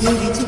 有你